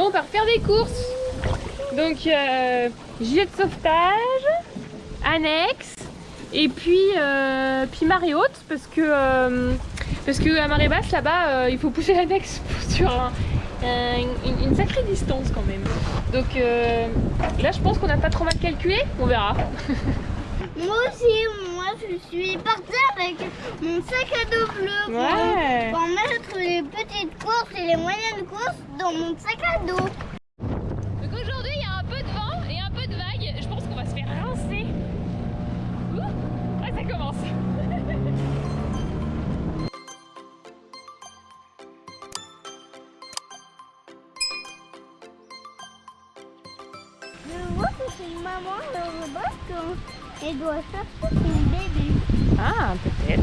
Bon, on va refaire des courses. Donc, euh, gilet de sauvetage, annexe, et puis, euh, puis marée haute, parce que, euh, parce que à marée basse, là-bas, euh, il faut pousser l'annexe sur un- un- une, sacrée distance quand même. Donc là, je pense qu'on n'a pas trop mal calculé, on verra. Moi aussi, je suis partie avec mon sac à dos bleu pour, Ouais. pour mettre les petites courses et les moyennes courses dans mon sac à dos. Donc aujourd'hui, il y a un peu de vent et un peu de vague. Je pense qu'on va se faire rincer. Ouh, ouais, ça commence. Je vois que c'est une maman le robot quand elle doit chercher son bébé. Ah, peut-être.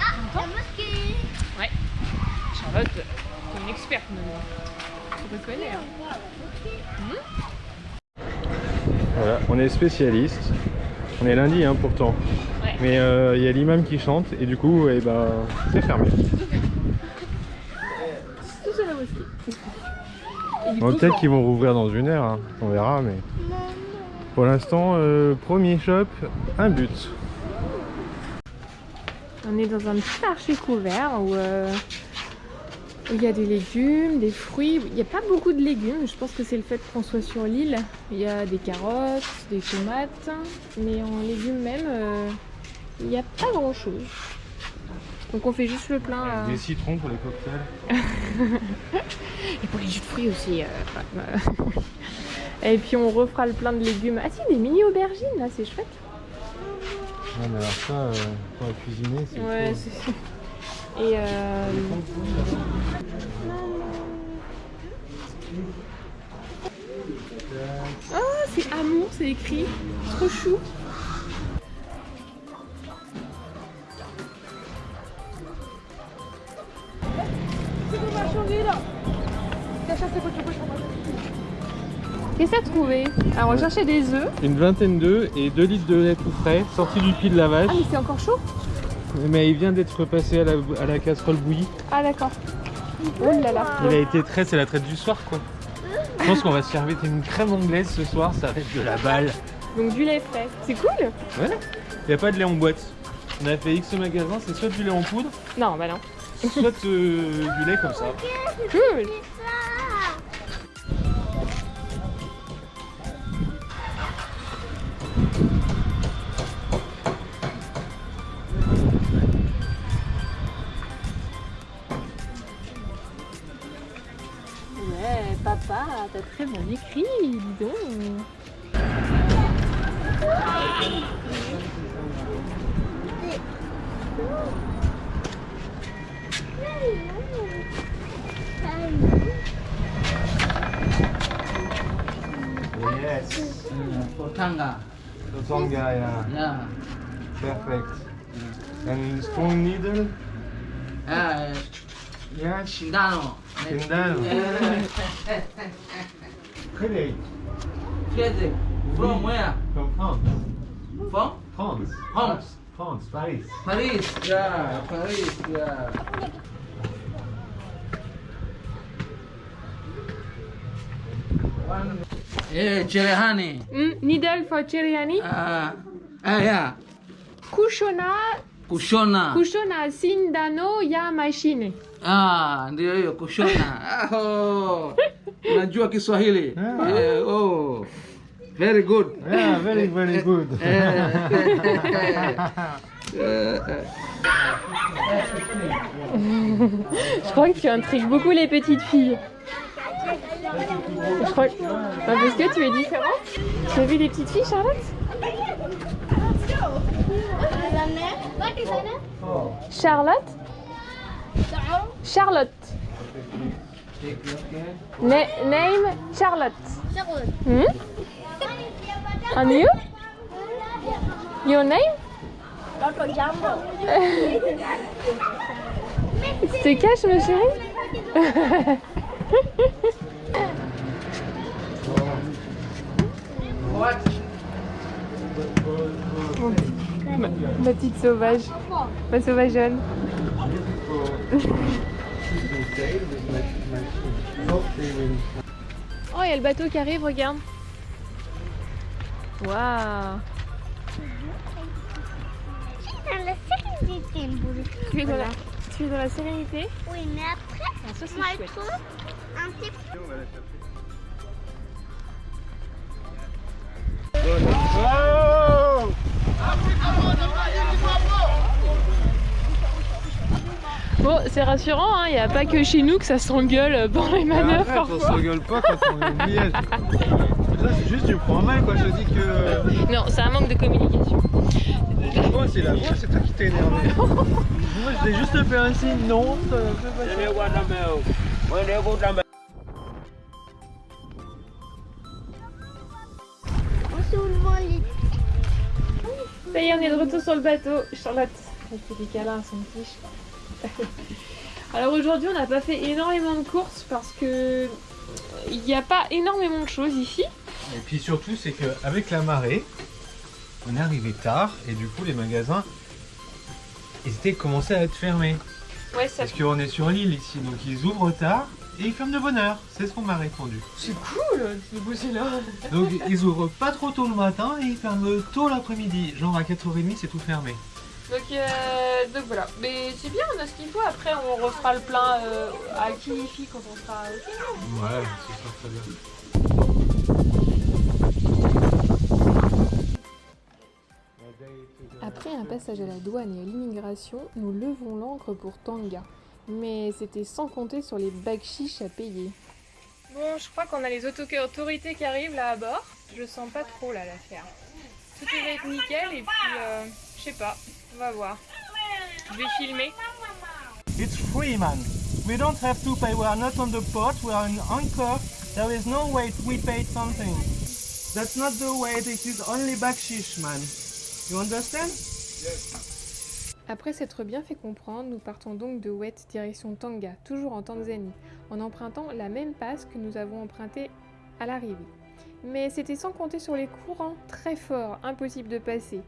Ah, la mosquée Ouais. Charlotte, t'es une experte maintenant. Tu reconnais. Hein. Voilà, on est spécialiste. On est lundi hein, pourtant. Ouais. Mais euh, il y a l'imam qui chante et du coup, eh ben, c'est fermé. Tout sur la mosquée. Peut-être qu'ils vont rouvrir dans une heure, hein. on verra. Mais pour l'instant, euh, premier shop, un but. On est dans un petit marché couvert où, euh, il y a des légumes, des fruits. Il n'y a pas beaucoup de légumes, je pense que c'est le fait qu'on soit sur l'île. Il y a des carottes, des tomates, mais en légumes même, euh, il n'y a pas grand chose. Donc on fait juste le plein. Des citrons pour les cocktails. Et pour les jus de fruits aussi. ouais. Et puis on refera le plein de légumes. Ah si, des mini aubergines là, c'est chouette. Ouais, mais alors ça, euh, pour la cuisiner, c'est Ouais, c'est. Et euh... Oh, c'est amour, c'est écrit. Trop chou. Trouvé Alors on va chercher des œufs. Une vingtaine d'œufs et 2 litres de lait tout frais, sorti du pied de la vache. Ah mais c'est encore chaud Mais il vient d'être passé à la, à la casserole bouillie. Ah d'accord. Oh là là. Il a été trait, c'est la traite du soir quoi. Je pense qu'on va se servir une crème anglaise ce soir, ça reste de la balle. Donc du lait frais. C'est cool Ouais. Il n'y a pas de lait en boîte. On a fait X magasins, c'est soit du lait en poudre, Non, bah non. soit euh, du lait comme ça. Cool très bien écrit, dis donc. Yes. Kotanga. Tonga, yeah. Yeah. Perfect. And strong needle? Ah, や死んだの死んだのクレイクレイ from where from France from France France France Paris Paris yeah Paris yeah Eh, cerehani. Mm, nidal fa cerehani? Ah, ah, yeah. Kushona. Kushona. Kushona sindano ya machine. Ah, ndio hiyo kushona. Ah, oh. Unajua Kiswahili? Ah. Eh, oh. Very good. Yeah, very, very good. Je crois que tu intrigues beaucoup les petites filles. Je crois que... Ah, parce que tu es différente. Tu as vu les petites filles, Charlotte? Charlotte? Charlotte. Na- name Charlotte. Hmm? And you? Your name? Tu te caches, ma chérie? Ma, ma petite sauvage. Ma sauvageonne. Oh, il y a le bateau qui arrive, regarde. Waouh. Dans la sérénité. Tu es dans la, tu es dans la sérénité Oui, mais après, Ah, ça je chouette. trouve un petit Bon, c'est rassurant, hein, il n'y a pas que chez nous que ça s'engueule pendant les manœuvres Arrête, on parfois. s'engueule pas quand on est au c'est juste tu me prends mal quoi. Je te dis que. Non, c'est un manque de communication. Moi, c'est la voix, c'est toi qui t'es énervé. Moi, je t'ai juste fait un signe, non, ça fait pas ça. En soulevant les Ça y est, on est de retour sur le bateau. Charlotte, elle fait des câlins à son petit. Alors aujourd'hui, on n'a pas fait énormément de courses parce que il n'y a pas énormément de choses ici. Et puis surtout, c'est qu'avec la marée, on est arrivé tard et du coup, les magasins, ils étaient commencés à être fermés. Ouais, ça Parce qu'on est sur l'île ici, donc ils ouvrent tard et ils ferment de bonne heure. C'est ce qu'on m'a répondu. c'est cool de bosser là. Donc ils ouvrent pas trop tôt le matin et ils ferment tôt l'après-midi. Genre à 4h30, c'est tout fermé. Donc, euh, donc voilà. Mais c'est bien, on a ce qu'il faut. Après, on refera le plein euh, à Kilifi quand on sera au Ouais, c'est ça très bien. Après un passage à la douane et à l'immigration, nous levons l'ancre pour Tanga. Mais c'était sans compter sur les bacs chiches à payer. Bon, je crois qu'on a les auto- autorités qui arrivent là à bord. Je sens pas trop là l'affaire. Tout devrait être nickel et puis euh, je sais pas, on va voir. Je vais filmer. It's free, man. We don't have to pay. We are not on the port. We are in anchor. There is no way we paid something. That's not the way. This is only backshish, man. You understand? Après s'être bien fait comprendre, nous partons donc de Wet direction Tanga, toujours en Tanzanie, en empruntant la même passe que nous avons empruntée à l'arrivée. Mais c'était sans compter sur les courants très forts, impossible de passer.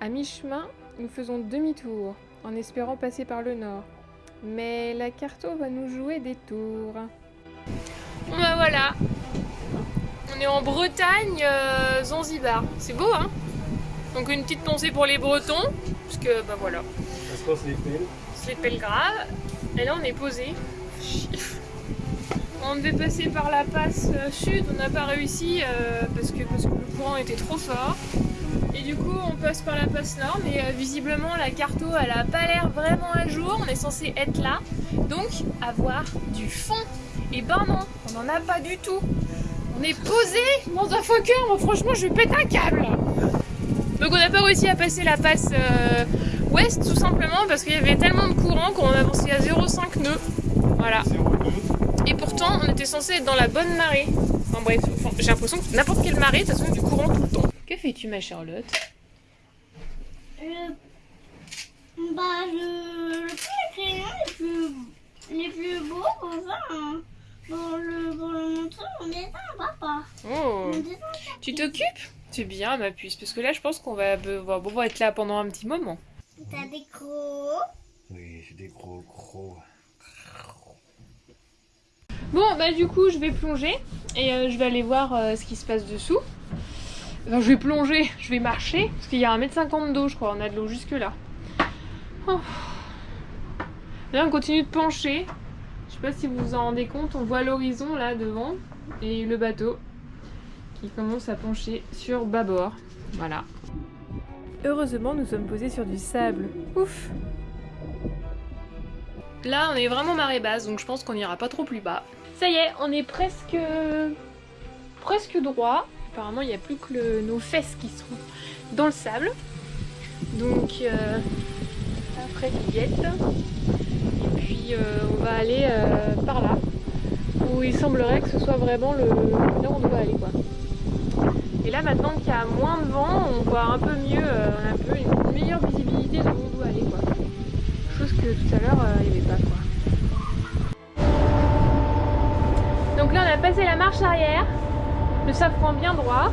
À mi-chemin, nous faisons demi-tour, en espérant passer par le nord. Mais la carto va nous jouer des tours. Bon bah voilà, on est en Bretagne, euh, Zanzibar. C'est beau hein? Donc une petite pensée pour les Bretons, parce que bah voilà. Se passe les pelles. C'est pelle grave. Et là, on est posé. On devait passer par la passe euh, sud, on n'a pas réussi euh, parce, que, parce que le courant était trop fort. Et du coup, on passe par la passe nord, mais euh, visiblement, la carto, elle a pas l'air vraiment à jour. On est censé être là, donc avoir du fond. Et ben non, on n'en a pas du tout. On est posé dans un Fokker, moi franchement, je pète un câble. Donc on n'a pas réussi à passer la passe euh, ouest tout simplement parce qu'il y avait tellement de courant qu'on avançait à 0,5 nœuds. Voilà. Et pourtant on était censé être dans la bonne marée. Enfin bref, j'ai l'impression que n'importe quelle marée, de toute façon, du courant tout le temps. Fais-tu ma Charlotte? Je... Bah, je... je prends les crayons les plus, les plus beaux pour ça. hein. Pour le, pour le montrer mon dessin, papa. Oh Mon dessin. Tu t'occupes? C'est bien ma puce, parce que là je pense qu'on va, va, on va être là pendant un petit moment. T'as des gros. Oui, j'ai des gros gros. Bon, bah du coup, je vais plonger et euh, je vais aller voir euh, ce qui se passe dessous. Enfin, je vais plonger, je vais marcher parce qu'il y a 1m50 d'eau, je crois. On a de l'eau jusque là. Oh. Là, on continue de pencher. Je sais pas si vous vous en rendez compte, on voit l'horizon là devant et le bateau qui commence à pencher sur bâbord. Voilà. Heureusement, nous sommes posés sur du sable. Ouf Là, on est vraiment marée basse, donc je pense qu'on n'ira pas trop plus bas. Ça y est, on est presque presque droit. Apparemment, il n'y a plus que nos fesses qui sont dans le sable. Donc, euh, après guillette. Et puis, euh, on va aller euh, par là, où il semblerait que ce soit vraiment le là où on doit aller. Et là, maintenant qu'il y a moins de vent, on voit un peu mieux, euh, on peu une meilleure visibilité de où on doit aller. Chose que tout à l'heure, euh, il n'y avait pas. Donc là, on a passé la marche arrière, le safran bien droit,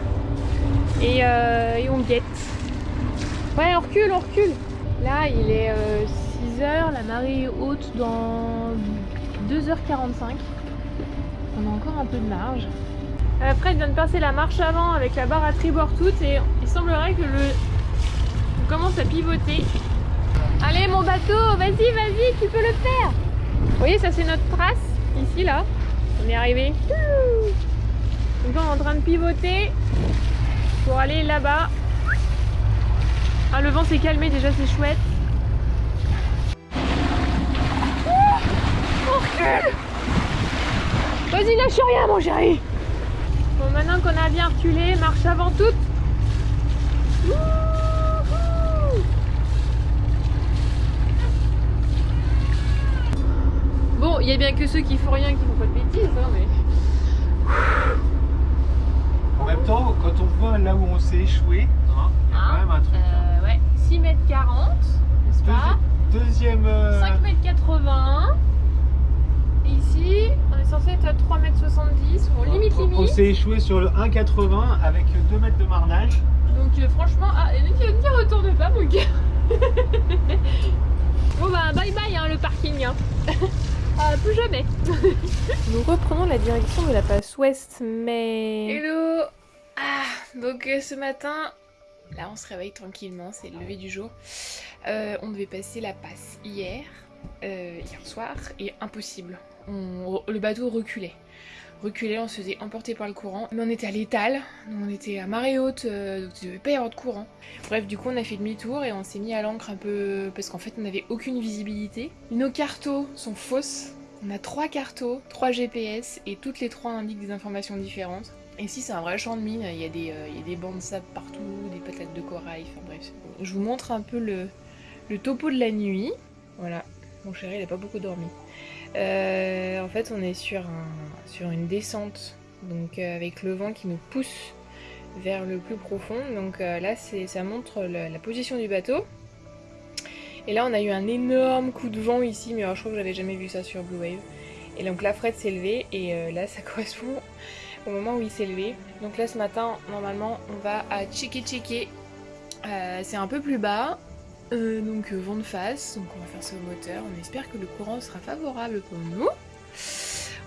et, euh, et on guette. Ouais, on recule, on recule. Là, il est 6h, la marée haute dans 2h45. On a encore un peu de marge. Euh, Fred vient de passer la marche avant avec la barre à tribord toute et il semblerait que le... On commence à pivoter. Allez mon bateau, vas-y, vas-y, tu peux le faire Vous voyez, ça c'est notre trace, ici là. On est arrivé. On est en train de pivoter pour aller là-bas. Ah, le vent s'est calmé déjà, c'est chouette. Oh, Vas-y, lâche rien, mon chéri Bon, maintenant qu'on a bien reculé, marche avant toute. Bon, il y a bien que ceux qui font rien qui font pas de bêtises, hein, mais... En même temps, quand on voit là où on s'est échoué, hein, il y a quand même un truc. hein. Euh, ouais, 6 mètres 40, n'est-ce pas Deuxi- deuxième. euh, 5 mètres 80. Et ici, on est censé être à 3 mètres 70. Bon, limite, on- On limite. s'est échoué sur le 1,80 avec 2 mètres de marnage. Donc euh, franchement, ah, n'y n'y retourne pas mon gars. bon bah bye bye hein, le parking. Hein. Ah, plus jamais. Nous reprenons la direction de la passe ouest, mais... Hello Ah, donc euh, ce matin, là on se réveille tranquillement, c'est le lever du jour. Euh, on devait passer la passe hier, euh, hier soir, et impossible. On- le bateau reculait. Reculait, on se faisait emporter par le courant. Mais on était à l'étal, on était à marée haute, euh, donc il devait pas y avoir de courant. Bref, du coup, on a fait demi-tour et on s'est mis à l'ancre un peu parce qu'en fait, on n'avait aucune visibilité. Nos cartos sont fausses. On a trois cartos, trois GPS et toutes les trois indiquent des informations différentes. Et Ici, c'est un vrai champ de mine. Il y a des, euh, bancs de sable partout, des patates de corail. Enfin bref, je vous montre un peu le, topo de la nuit. Voilà, mon chéri, il a pas beaucoup dormi. Euh, en fait, on est sur, un, sur une descente, donc euh, avec le vent qui nous pousse vers le plus profond. Donc euh, là, ça montre la, position du bateau. Et là, on a eu un énorme coup de vent ici, mais je crois que j'avais jamais vu ça sur Blue Wave. Et donc là, Fred s'est levé, et là, ça correspond au moment où il s'est levé. Donc là, ce matin, normalement, on va à. Euh, c'est un peu plus bas, euh, donc euh, vent de face, donc on va faire au moteur. On espère que le courant sera favorable pour nous.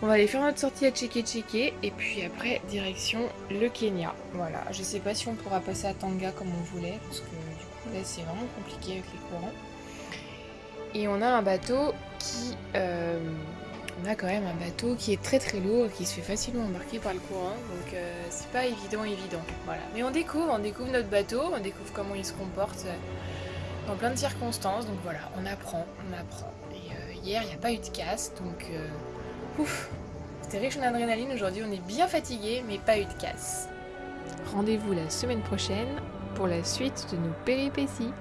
On va aller faire notre sortie à Cheke Cheke et puis après direction le Kenya. Voilà, je sais pas si on pourra passer à Tanga comme on voulait parce que du coup là c'est vraiment compliqué avec les courants. Et on a un bateau qui... euh, on a quand même un bateau qui est très très lourd et qui se fait facilement embarquer par le courant donc c'est pas évident évident. Voilà. Mais on découvre, on découvre notre bateau, on découvre comment il se comporte dans plein de circonstances donc voilà, on apprend, on apprend. Et euh, hier il n'y a pas eu de casse donc... euh, Ouf, c'était riche en adrénaline. Aujourd'hui, on est bien fatigué, mais pas eu de casse. Rendez-vous la semaine prochaine pour la suite de nos péripéties.